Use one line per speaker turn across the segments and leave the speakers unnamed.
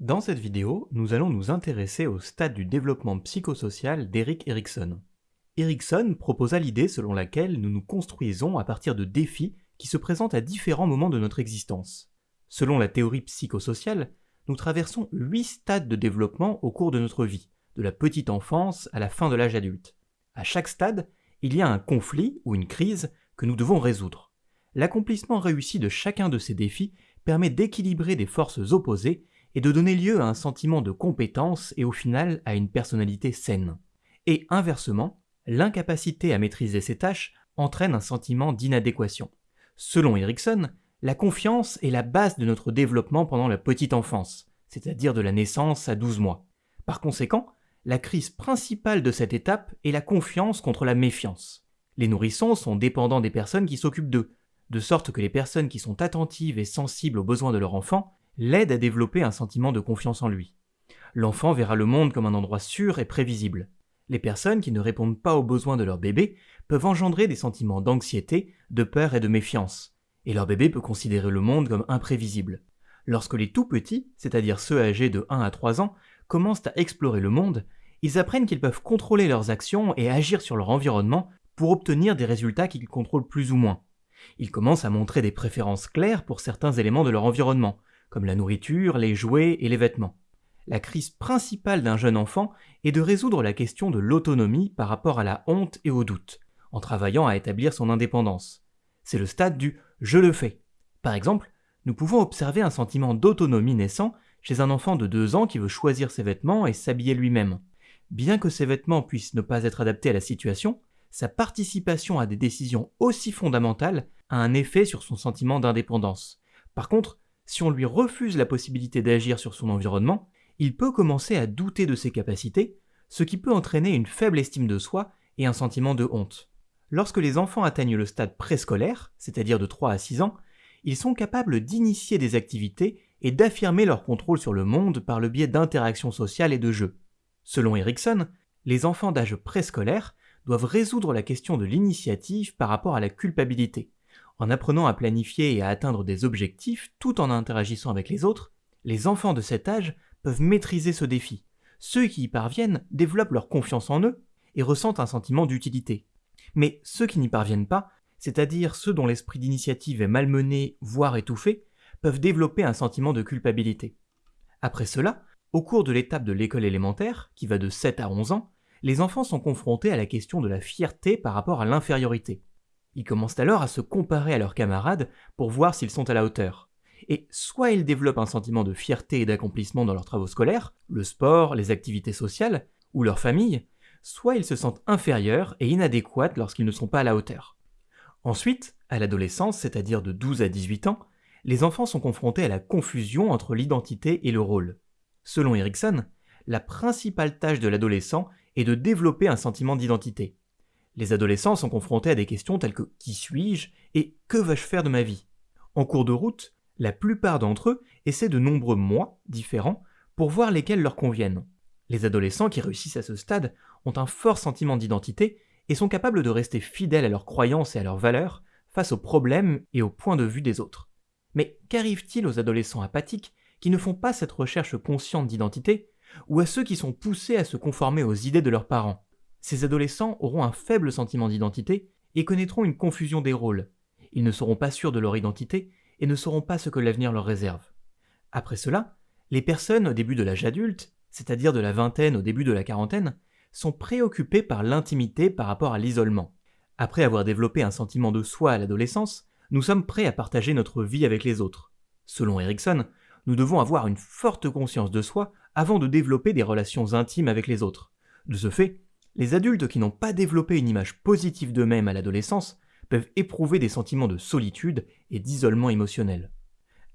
Dans cette vidéo, nous allons nous intéresser au stade du développement psychosocial d'Eric Erikson. Erikson proposa l'idée selon laquelle nous nous construisons à partir de défis qui se présentent à différents moments de notre existence. Selon la théorie psychosociale, nous traversons huit stades de développement au cours de notre vie, de la petite enfance à la fin de l'âge adulte. À chaque stade, il y a un conflit ou une crise que nous devons résoudre. L'accomplissement réussi de chacun de ces défis permet d'équilibrer des forces opposées et de donner lieu à un sentiment de compétence et au final à une personnalité saine. Et inversement, l'incapacité à maîtriser ces tâches entraîne un sentiment d'inadéquation. Selon Erikson, la confiance est la base de notre développement pendant la petite enfance, c'est-à-dire de la naissance à 12 mois. Par conséquent, la crise principale de cette étape est la confiance contre la méfiance. Les nourrissons sont dépendants des personnes qui s'occupent d'eux, de sorte que les personnes qui sont attentives et sensibles aux besoins de leur enfant l'aide à développer un sentiment de confiance en lui. L'enfant verra le monde comme un endroit sûr et prévisible. Les personnes qui ne répondent pas aux besoins de leur bébé peuvent engendrer des sentiments d'anxiété, de peur et de méfiance, et leur bébé peut considérer le monde comme imprévisible. Lorsque les tout petits, c'est-à-dire ceux âgés de 1 à 3 ans, commencent à explorer le monde, ils apprennent qu'ils peuvent contrôler leurs actions et agir sur leur environnement pour obtenir des résultats qu'ils contrôlent plus ou moins. Ils commencent à montrer des préférences claires pour certains éléments de leur environnement, comme la nourriture, les jouets et les vêtements. La crise principale d'un jeune enfant est de résoudre la question de l'autonomie par rapport à la honte et au doute, en travaillant à établir son indépendance. C'est le stade du je le fais. Par exemple, nous pouvons observer un sentiment d'autonomie naissant chez un enfant de 2 ans qui veut choisir ses vêtements et s'habiller lui-même. Bien que ses vêtements puissent ne pas être adaptés à la situation, sa participation à des décisions aussi fondamentales a un effet sur son sentiment d'indépendance. Par contre, si on lui refuse la possibilité d'agir sur son environnement, il peut commencer à douter de ses capacités, ce qui peut entraîner une faible estime de soi et un sentiment de honte. Lorsque les enfants atteignent le stade préscolaire, c'est-à-dire de 3 à 6 ans, ils sont capables d'initier des activités et d'affirmer leur contrôle sur le monde par le biais d'interactions sociales et de jeux. Selon Erikson, les enfants d'âge préscolaire doivent résoudre la question de l'initiative par rapport à la culpabilité. En apprenant à planifier et à atteindre des objectifs tout en interagissant avec les autres, les enfants de cet âge peuvent maîtriser ce défi. Ceux qui y parviennent développent leur confiance en eux et ressentent un sentiment d'utilité. Mais ceux qui n'y parviennent pas, c'est-à-dire ceux dont l'esprit d'initiative est malmené, voire étouffé, peuvent développer un sentiment de culpabilité. Après cela, au cours de l'étape de l'école élémentaire, qui va de 7 à 11 ans, les enfants sont confrontés à la question de la fierté par rapport à l'infériorité. Ils commencent alors à se comparer à leurs camarades pour voir s'ils sont à la hauteur. Et soit ils développent un sentiment de fierté et d'accomplissement dans leurs travaux scolaires, le sport, les activités sociales, ou leur famille, soit ils se sentent inférieurs et inadéquats lorsqu'ils ne sont pas à la hauteur. Ensuite, à l'adolescence, c'est-à-dire de 12 à 18 ans, les enfants sont confrontés à la confusion entre l'identité et le rôle. Selon Erikson, la principale tâche de l'adolescent est de développer un sentiment d'identité. Les adolescents sont confrontés à des questions telles que qui suis-je et que vais-je faire de ma vie? En cours de route, la plupart d'entre eux essaient de nombreux moi différents pour voir lesquels leur conviennent. Les adolescents qui réussissent à ce stade ont un fort sentiment d'identité et sont capables de rester fidèles à leurs croyances et à leurs valeurs face aux problèmes et aux points de vue des autres. Mais qu'arrive-t-il aux adolescents apathiques qui ne font pas cette recherche consciente d'identité, ou à ceux qui sont poussés à se conformer aux idées de leurs parents? Ces adolescents auront un faible sentiment d'identité et connaîtront une confusion des rôles. Ils ne seront pas sûrs de leur identité et ne sauront pas ce que l'avenir leur réserve. Après cela, les personnes au début de l'âge adulte, c'est-à-dire de la vingtaine au début de la quarantaine, sont préoccupées par l'intimité par rapport à l'isolement. Après avoir développé un sentiment de soi à l'adolescence, nous sommes prêts à partager notre vie avec les autres. Selon Erikson, nous devons avoir une forte conscience de soi avant de développer des relations intimes avec les autres. De ce fait, les adultes qui n'ont pas développé une image positive d'eux-mêmes à l'adolescence peuvent éprouver des sentiments de solitude et d'isolement émotionnel.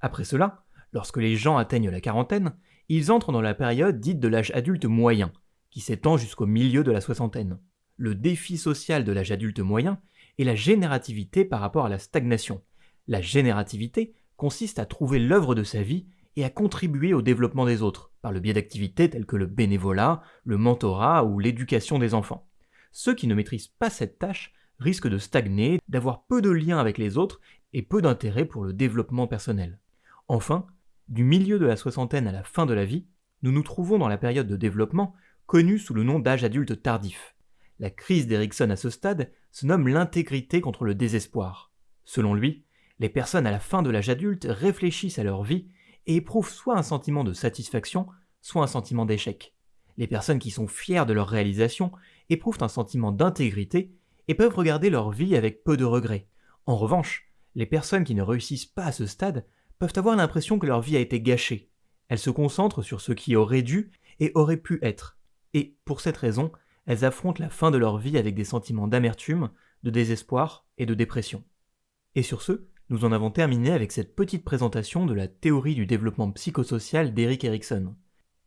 Après cela, lorsque les gens atteignent la quarantaine, ils entrent dans la période dite de l'âge adulte moyen, qui s'étend jusqu'au milieu de la soixantaine. Le défi social de l'âge adulte moyen est la générativité par rapport à la stagnation. La générativité consiste à trouver l'œuvre de sa vie et à contribuer au développement des autres, par le biais d'activités telles que le bénévolat, le mentorat ou l'éducation des enfants. Ceux qui ne maîtrisent pas cette tâche risquent de stagner, d'avoir peu de liens avec les autres et peu d'intérêt pour le développement personnel. Enfin, Du milieu de la soixantaine à la fin de la vie, nous nous trouvons dans la période de développement connue sous le nom d'âge adulte tardif. La crise d'Erickson à ce stade se nomme l'intégrité contre le désespoir. Selon lui, les personnes à la fin de l'âge adulte réfléchissent à leur vie et éprouvent soit un sentiment de satisfaction, soit un sentiment d'échec. Les personnes qui sont fières de leur réalisation éprouvent un sentiment d'intégrité et peuvent regarder leur vie avec peu de regrets. En revanche, les personnes qui ne réussissent pas à ce stade peuvent avoir l'impression que leur vie a été gâchée. Elles se concentrent sur ce qui aurait dû et aurait pu être. Et, pour cette raison, elles affrontent la fin de leur vie avec des sentiments d'amertume, de désespoir et de dépression. Et sur ce, nous en avons terminé avec cette petite présentation de la théorie du développement psychosocial d'Eric Erikson.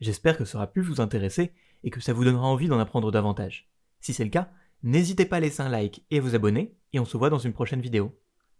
J'espère que ça aura pu vous intéresser et que ça vous donnera envie d'en apprendre davantage. Si c'est le cas, n'hésitez pas à laisser un like et à vous abonner, et on se voit dans une prochaine vidéo.